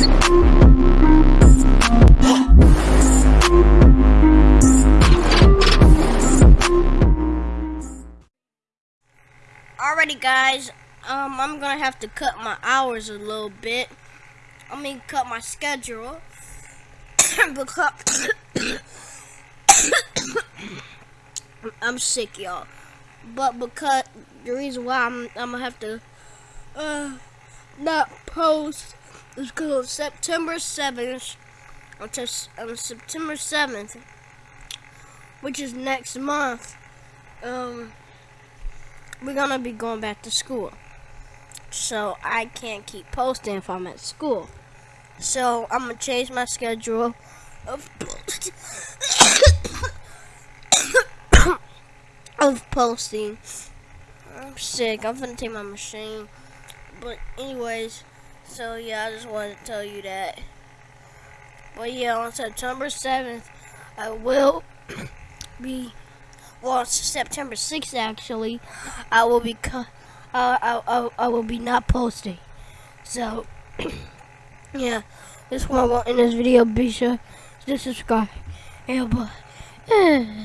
Alrighty guys, um, I'm gonna have to cut my hours a little bit. I mean, cut my schedule because I'm sick, y'all. But because the reason why I'm, I'm gonna have to, uh, not post is because September 7th, until on September 7th, which is next month, um, we're gonna be going back to school. So I can't keep posting if I'm at school. So I'm gonna change my schedule of of posting. I'm sick. I'm gonna take my machine. But anyways, so yeah, I just wanted to tell you that. But yeah, on September 7th, I will be well, it's September 6th actually, I will be uh, I, I, I will be not posting. So, yeah, this one in this video. Be sure to subscribe. And bye.